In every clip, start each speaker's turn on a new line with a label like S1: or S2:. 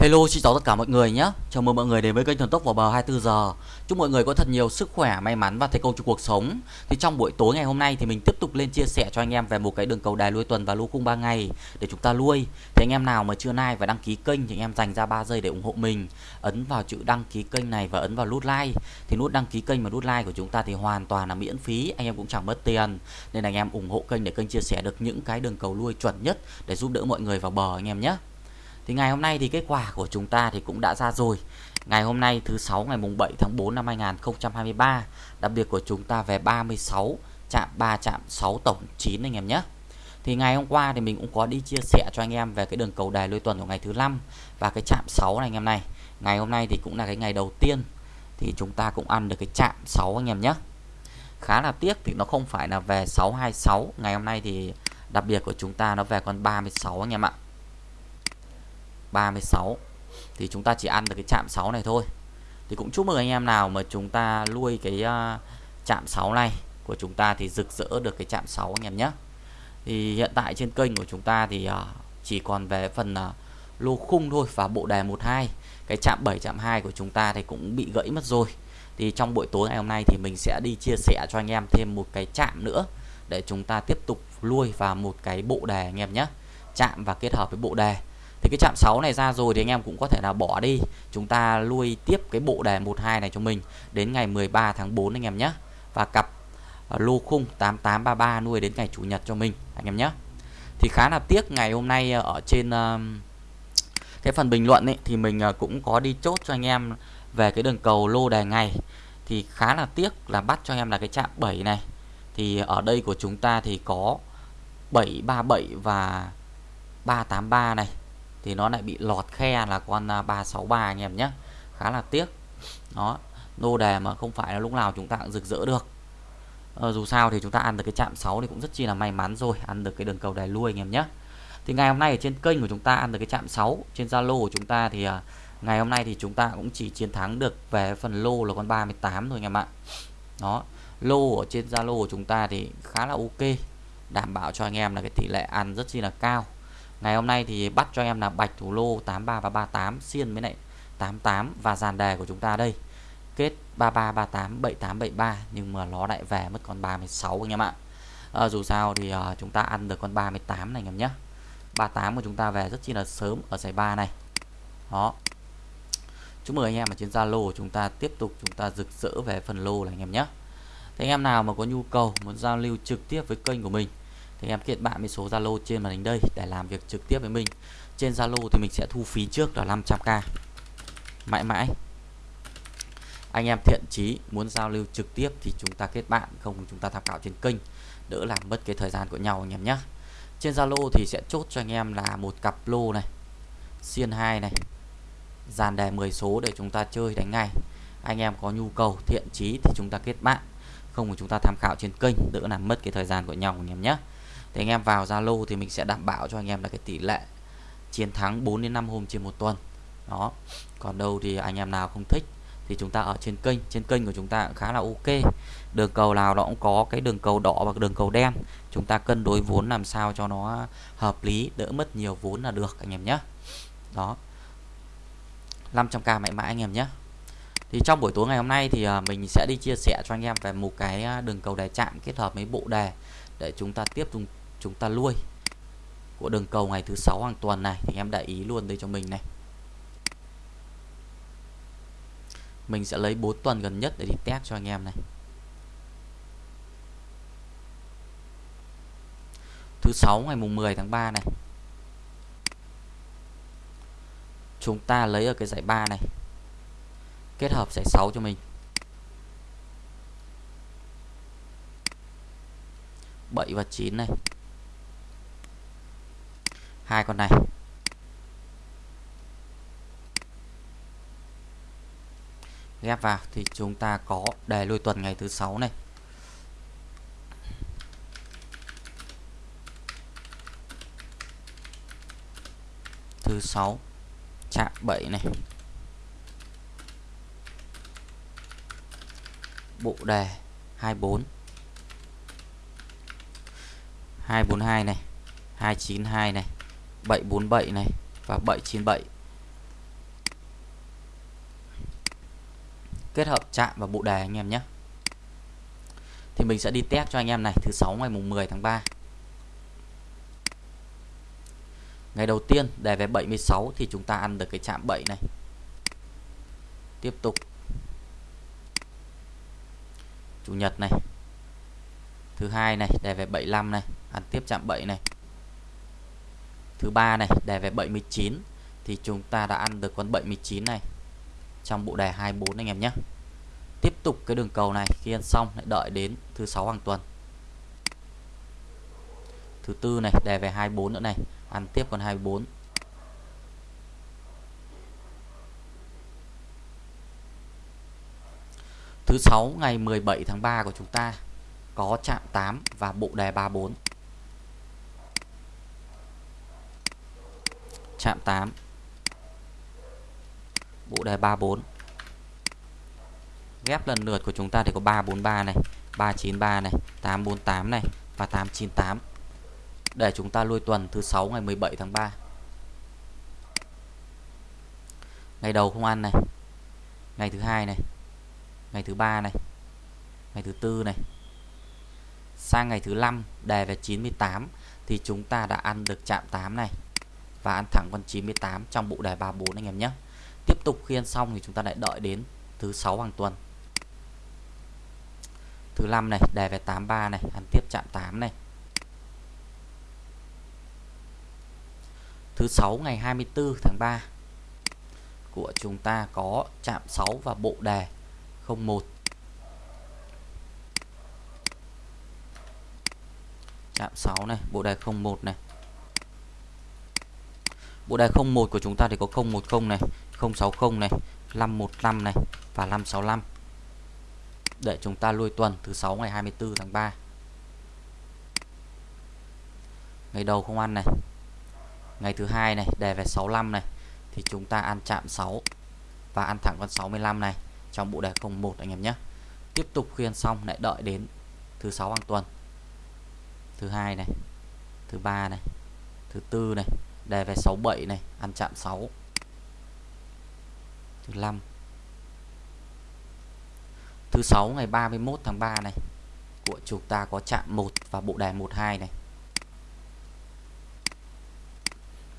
S1: Hello xin chào tất cả mọi người nhé. Chào mừng mọi người đến với kênh Thần Tốc vào bờ 24 giờ. Chúc mọi người có thật nhiều sức khỏe, may mắn và thành công trong cuộc sống. Thì trong buổi tối ngày hôm nay thì mình tiếp tục lên chia sẻ cho anh em về một cái đường cầu đài nuôi tuần và lô cung 3 ngày Để chúng ta nuôi Thì anh em nào mà chưa like và đăng ký kênh thì anh em dành ra 3 giây để ủng hộ mình. Ấn vào chữ đăng ký kênh này và ấn vào nút like. Thì nút đăng ký kênh và nút like của chúng ta thì hoàn toàn là miễn phí Anh em cũng chẳng mất tiền. Nên anh em ủng hộ kênh để kênh chia sẻ được những cái đường cầu nuôi chuẩn nhất Để giúp đỡ mọi người vào bờ anh em nhé thì ngày hôm nay thì kết quả của chúng ta thì cũng đã ra rồi. Ngày hôm nay thứ sáu ngày mùng 7 tháng 4 năm 2023, đặc biệt của chúng ta về 36 chạm 3 chạm 6 tổng 9 anh em nhé. Thì ngày hôm qua thì mình cũng có đi chia sẻ cho anh em về cái đường cầu đài lôi tuần của ngày thứ năm và cái chạm 6 này anh em này. Ngày hôm nay thì cũng là cái ngày đầu tiên thì chúng ta cũng ăn được cái chạm 6 anh em nhé. Khá là tiếc thì nó không phải là về 626, ngày hôm nay thì đặc biệt của chúng ta nó về con 36 anh em ạ. 36 thì chúng ta chỉ ăn được cái chạm 6 này thôi. Thì cũng chúc mừng anh em nào mà chúng ta nuôi cái uh, chạm 6 này của chúng ta thì rực rỡ được cái chạm 6 anh em nhé. Thì hiện tại trên kênh của chúng ta thì uh, chỉ còn về phần uh, lô khung thôi và bộ đề 12 cái chạm 7 chạm 2 của chúng ta thì cũng bị gãy mất rồi. Thì trong buổi tối ngày hôm nay thì mình sẽ đi chia sẻ cho anh em thêm một cái chạm nữa để chúng ta tiếp tục nuôi vào một cái bộ đề anh em nhé. Chạm và kết hợp với bộ đề thì cái chạm 6 này ra rồi thì anh em cũng có thể là bỏ đi. Chúng ta nuôi tiếp cái bộ đề 12 này cho mình. Đến ngày 13 tháng 4 anh em nhé. Và cặp à, lô khung 8833 nuôi đến ngày chủ nhật cho mình anh em nhé. Thì khá là tiếc ngày hôm nay à, ở trên à, cái phần bình luận ấy, thì mình cũng có đi chốt cho anh em về cái đường cầu lô đề ngày. Thì khá là tiếc là bắt cho em là cái chạm 7 này. Thì ở đây của chúng ta thì có 737 và 383 này thì nó lại bị lọt khe là con à, 363 anh em nhé khá là tiếc. Đó lô đề mà không phải là lúc nào chúng ta cũng rực rỡ được. Ờ, dù sao thì chúng ta ăn được cái chạm 6 thì cũng rất chi là may mắn rồi ăn được cái đường cầu đài lui anh em nhé thì ngày hôm nay ở trên kênh của chúng ta ăn được cái chạm 6 trên Zalo của chúng ta thì à, ngày hôm nay thì chúng ta cũng chỉ chiến thắng được về phần lô là con 38 thôi anh em ạ. Đó lô ở trên Zalo của chúng ta thì khá là ok đảm bảo cho anh em là cái tỷ lệ ăn rất chi là cao. Ngày hôm nay thì bắt cho em là bạch thủ lô 83 và 38 xiên với lại 88 và dàn đề của chúng ta đây. Kết 33 38 78 73 nhưng mà nó lại về mất con 36 anh em ạ. À, dù sao thì uh, chúng ta ăn được con 38 này anh em nhé. 38 của chúng ta về rất chi là sớm ở giải 3 này. Đó. Chúc mừng anh em ở trên Zalo chúng ta tiếp tục chúng ta rực rỡ về phần lô này anh em nhé. Thế anh em nào mà có nhu cầu muốn giao lưu trực tiếp với kênh của mình thì em kết bạn với số Zalo trên màn hình đây để làm việc trực tiếp với mình. Trên Zalo thì mình sẽ thu phí trước là 500k mãi mãi. Anh em thiện chí muốn giao lưu trực tiếp thì chúng ta kết bạn, không chúng ta tham khảo trên kênh. Đỡ làm mất cái thời gian của nhau anh em nhé trên Zalo thì sẽ chốt cho anh em là một cặp lô này, xiên 2 này, dàn đề 10 số để chúng ta chơi đánh ngay. Anh em có nhu cầu thiện chí thì chúng ta kết bạn, không thì chúng ta tham khảo trên kênh, đỡ làm mất cái thời gian của nhau anh em nhé thì anh em vào Zalo thì mình sẽ đảm bảo cho anh em là cái tỷ lệ chiến thắng 4 đến 5 hôm trên một tuần. Đó. Còn đâu thì anh em nào không thích thì chúng ta ở trên kênh. Trên kênh của chúng ta cũng khá là ok. Đường cầu nào nó cũng có cái đường cầu đỏ và đường cầu đen. Chúng ta cân đối vốn làm sao cho nó hợp lý, đỡ mất nhiều vốn là được, anh em nhé. Đó. 500k mãi mãi anh em nhé. Thì trong buổi tối ngày hôm nay thì à, mình sẽ đi chia sẻ cho anh em về một cái à, đường cầu đề chạm kết hợp với bộ đề để chúng ta tiếp tục chúng ta nuôi của đường cầu ngày thứ sáu hàng tuần này, thì em để ý luôn đây cho mình này. Mình sẽ lấy 4 tuần gần nhất để đi test cho anh em này. Thứ sáu ngày mùng 10 tháng 3 này. Chúng ta lấy ở cái giải 3 này. Kết hợp giải 6 cho mình. 7 và 9 này hai con này. Ghép vào thì chúng ta có đề lui tuần ngày thứ sáu này. Thứ sáu, chạm 7 này. Bộ đề 24 242 này. 292 này. 747 này và 797 kết hợp chạm và bộ đề anh em nhé. Thì mình sẽ đi test cho anh em này, thứ sáu ngày mùng 10 tháng 3 ngày đầu tiên đề về 76 thì chúng ta ăn được cái chạm 7 này. Tiếp tục. Chủ nhật này. Thứ hai này, đề về 75 này. Ăn tiếp chạm 7 này thứ ba này, đề về 79 thì chúng ta đã ăn được con 79 này trong bộ đề 24 anh em nhé. Tiếp tục cái đường cầu này, khi ăn xong lại đợi đến thứ sáu hàng tuần. Thứ tư này, đề về 24 nữa này, ăn tiếp con 24 thứ sáu ngày 17 tháng 3 của chúng ta có chạm 8 và bộ đề 34 chạm 8 bộ đề 34 ghép lần lượt của chúng ta thì có 343 này 393 này 848 này và 898 để chúng ta lui tuần thứ 6 ngày 17 tháng 3 ngày đầu không ăn này, ngày thứ hai này, ngày thứ ba này, ngày thứ tư này. Sang ngày thứ 5 đề về 98 thì chúng ta đã ăn được chạm 8 này và ăn thẳng con 98 trong bộ đề 34 anh em nhé. Tiếp tục khi ăn xong thì chúng ta lại đợi đến thứ sáu hàng tuần. Thứ năm này, đề về 83 này, ăn tiếp chạm 8 này. Thứ sáu ngày 24 tháng 3 của chúng ta có chạm 6 và bộ đề 01 chạm 6 này, bộ đề 01 này bộ đề 01 của chúng ta thì có 010 này 060 này 515 này và 565 để chúng ta lui tuần thứ 6 ngày 24 tháng 3 ngày đầu không ăn này. Ngày thứ hai này đề về 65 này. Thì chúng ta ăn chạm 6 và ăn thẳng con 65 này trong bộ đề 01 anh em nhé. Tiếp tục khuyên xong, lại đợi đến thứ sáu hàng tuần. Thứ hai này, thứ ba này, thứ tư này đề về 67 này, ăn chạm 6 thứ 5 thứ 6 ngày 31 tháng 3 này, của chúng ta có chạm 1 và bộ đề 12 này.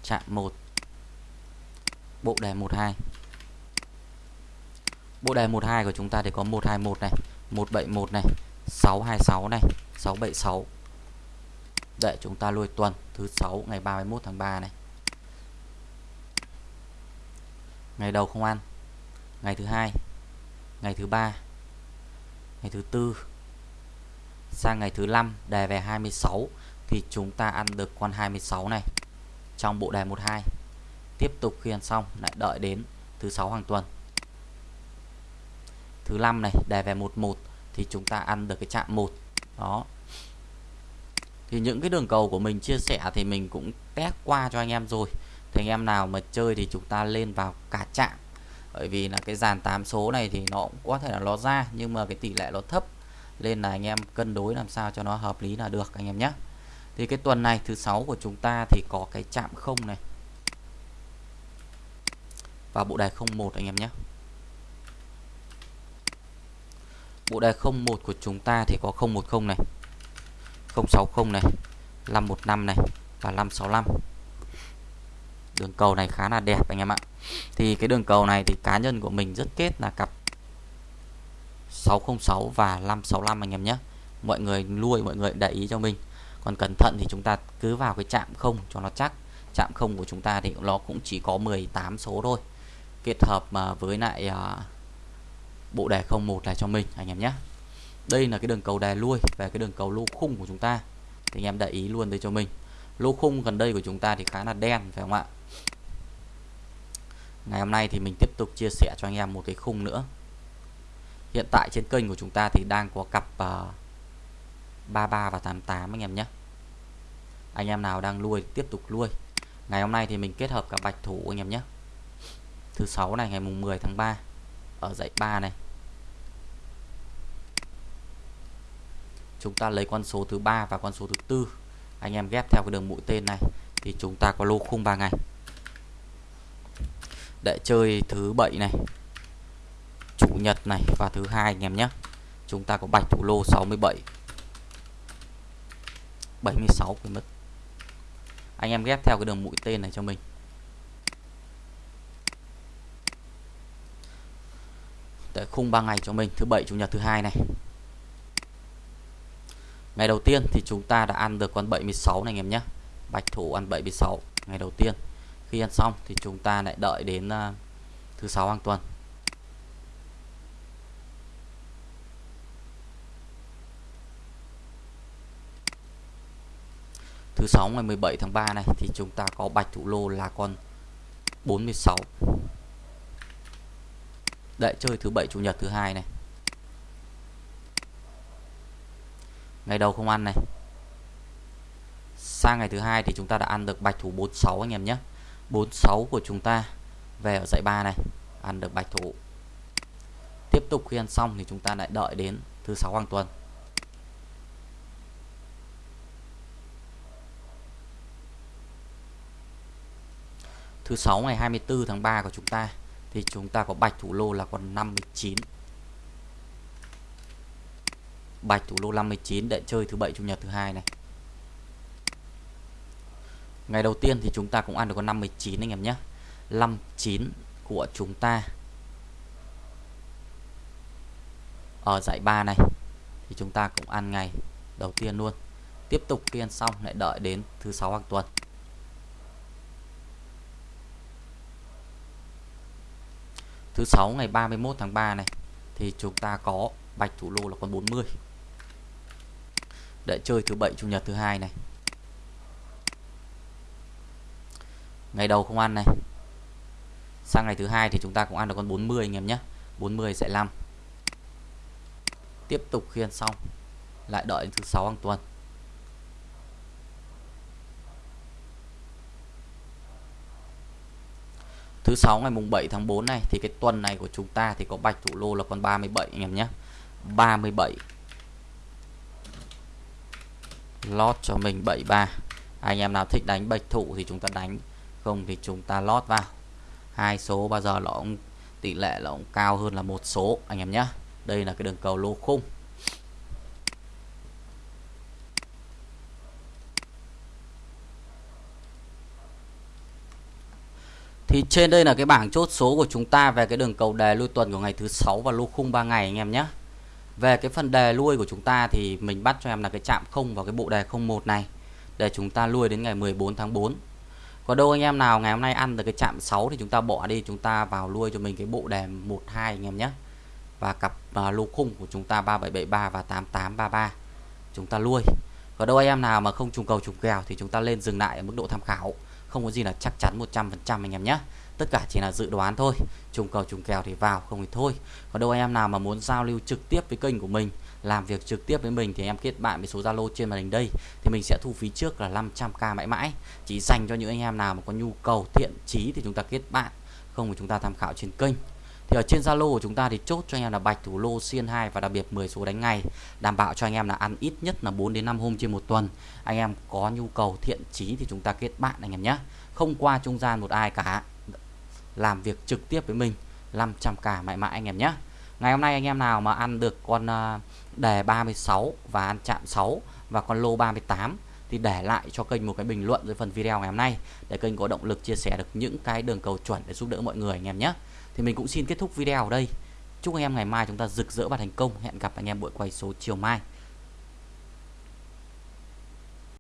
S1: Chạm 1 bộ đề 12 bộ đề 12 của chúng ta thì có 121 này 171 này 626 này 676 để chúng ta lôi tuần thứ 6 ngày 31 tháng 3 này. Ngày đầu không ăn. Ngày thứ hai. Ngày thứ ba. Ngày thứ tư. Sang ngày thứ năm, đề về 26 thì chúng ta ăn được con 26 này trong bộ đề 12 tiếp tục khi ăn xong, lại đợi đến thứ sáu hàng tuần. Thứ năm này, đề về 11 thì chúng ta ăn được cái chạm 1 đó. Thì những cái đường cầu của mình chia sẻ thì mình cũng test qua cho anh em rồi thì anh em nào mà chơi thì chúng ta lên vào cả chạm bởi vì là cái dàn 8 số này thì nó cũng có thể là nó ra, nhưng mà cái tỷ lệ nó thấp. Nên là anh em cân đối làm sao cho nó hợp lý là được, anh em nhé. Thì cái tuần này, thứ sáu của chúng ta thì có cái chạm không này. Và bộ đề 01 anh em nhé. Bộ đề 01 của chúng ta thì có 010 này 060 này 515 này và 565 đường cầu này khá là đẹp anh em ạ. Thì cái đường cầu này thì cá nhân của mình rất kết là cặp 606 và 565 anh em nhé. Mọi người nuôi, mọi người để ý cho mình. Còn cẩn thận thì chúng ta cứ vào cái chạm không cho nó chắc. Chạm không của chúng ta thì nó cũng chỉ có 18 số thôi. Kết hợp mà với lại à, bộ đề 01 này cho mình anh em nhé. Đây là cái đường cầu đề lui về cái đường cầu lô khung của chúng ta. Thì anh em để ý luôn đây cho mình. Lô khung gần đây của chúng ta thì khá là đen phải không ạ? Ngày hôm nay thì mình tiếp tục chia sẻ cho anh em một cái khung nữa. Hiện tại trên kênh của chúng ta thì đang có cặp ờ, uh, 33 và 88 anh em nhé. Anh em nào đang nuôi tiếp tục nuôi. Ngày hôm nay thì mình kết hợp cả bạch thủ anh em nhé. Thứ sáu này ngày mùng 10 tháng 3 ở dãy 3 này. Chúng ta lấy con số thứ ba và con số thứ tư. Anh em ghép theo cái đường mũi tên này thì chúng ta có lô khung 3 ngày để chơi thứ bảy này, chủ nhật này và thứ hai anh em nhé. Chúng ta có bạch thủ lô 67 76 quên mất. Anh em ghép theo cái đường mũi tên này cho mình. Để khung 3 ngày cho mình, thứ bảy, chủ nhật, thứ hai này. Ngày đầu tiên thì chúng ta đã ăn được con 76 này anh em nhé. Bạch thủ ăn 76 ngày đầu tiên khi ăn xong thì chúng ta lại đợi đến uh, thứ sáu hàng tuần. Thứ sáu ngày 17 tháng 3 này thì chúng ta có bạch thủ lô là con 46 Đợi chơi thứ bảy chủ nhật thứ hai này. Ngày đầu không ăn này. Sang ngày thứ hai thì chúng ta đã ăn được bạch thủ 46 anh em nhé. 46 của chúng ta về ở dãy 3 này, ăn được bạch thủ. Tiếp tục khi ăn xong thì chúng ta lại đợi đến thứ sáu hàng tuần. Thứ sáu ngày 24 tháng 3 của chúng ta thì chúng ta có bạch thủ lô là con 59 bạch thủ lô 59 để chơi thứ bảy, chủ nhật thứ hai này ngày đầu tiên thì chúng ta cũng ăn được con 59 anh em nhé. 59 của chúng ta. Ở giải 3 này thì chúng ta cũng ăn ngày đầu tiên luôn. Tiếp tục khi ăn xong, lại đợi đến thứ sáu hàng tuần. Thứ sáu ngày 31 tháng 3 này thì chúng ta có bạch thủ lô là con 40 để chơi thứ bảy, chủ nhật thứ hai này. Ngày đầu không ăn này. Sang ngày thứ hai thì chúng ta cũng ăn được con 40 anh em nhé. 40 sẽ 5 tiếp tục khiên xong. Lại đợi đến thứ sáu hàng tuần. Thứ sáu ngày mùng 7 tháng 4 này thì cái tuần này của chúng ta thì có bạch thủ lô là con 37 anh em nhé. 37 lót cho mình 73 anh em nào thích đánh bạch thủ thì chúng ta đánh không thì chúng ta lót vào hai số bao giờ nó cũng, tỷ lệ là cũng cao hơn là một số, anh em nhé đây là cái đường cầu lô khung Thì trên đây là cái bảng chốt số của chúng ta về cái đường cầu đề lui tuần của ngày thứ sáu và lô khung 3 ngày, anh em nhé. Về cái phần đề lui của chúng ta thì mình bắt cho em là cái chạm không vào cái bộ đề 01 này để chúng ta lui đến ngày 14 tháng 4. Có đâu anh em nào ngày hôm nay ăn được cái chạm 6 thì chúng ta bỏ đi chúng ta vào lui cho mình cái bộ đề 12 anh em nhé. Và cặp uh, lô khung của chúng ta 3773 và 8833 chúng ta lui. Có đâu anh em nào mà không trùng cầu trùng kèo thì chúng ta lên dừng lại ở mức độ tham khảo. Không có gì là chắc chắn 100% anh em nhé. Tất cả chỉ là dự đoán thôi. Trùng cầu trùng kèo thì vào không thì thôi. Còn đâu anh em nào mà muốn giao lưu trực tiếp với kênh của mình làm việc trực tiếp với mình thì em kết bạn với số Zalo trên màn hình đây. Thì mình sẽ thu phí trước là 500k mãi mãi. Chỉ dành cho những anh em nào mà có nhu cầu, thiện chí thì chúng ta kết bạn, không thì chúng ta tham khảo trên kênh. Thì ở trên Zalo của chúng ta thì chốt cho anh em là bạch, thủ lô, xiên 2 và đặc biệt 10 số đánh ngày. Đảm bảo cho anh em là ăn ít nhất là 4 đến 5 hôm trên một tuần. Anh em có nhu cầu, thiện chí thì chúng ta kết bạn anh em nhé. Không qua trung gian một ai cả. Làm việc trực tiếp với mình 500k mãi mãi anh em nhé ngày hôm nay anh em nào mà ăn được con à, đề 36 và ăn chạm 6 và con lô 38 thì để lại cho kênh một cái bình luận dưới phần video ngày hôm nay để kênh có động lực chia sẻ được những cái đường cầu chuẩn để giúp đỡ mọi người anh em nhé. Thì mình cũng xin kết thúc video ở đây. Chúc anh em ngày mai chúng ta rực rỡ và thành công. Hẹn gặp anh em buổi quay số chiều mai.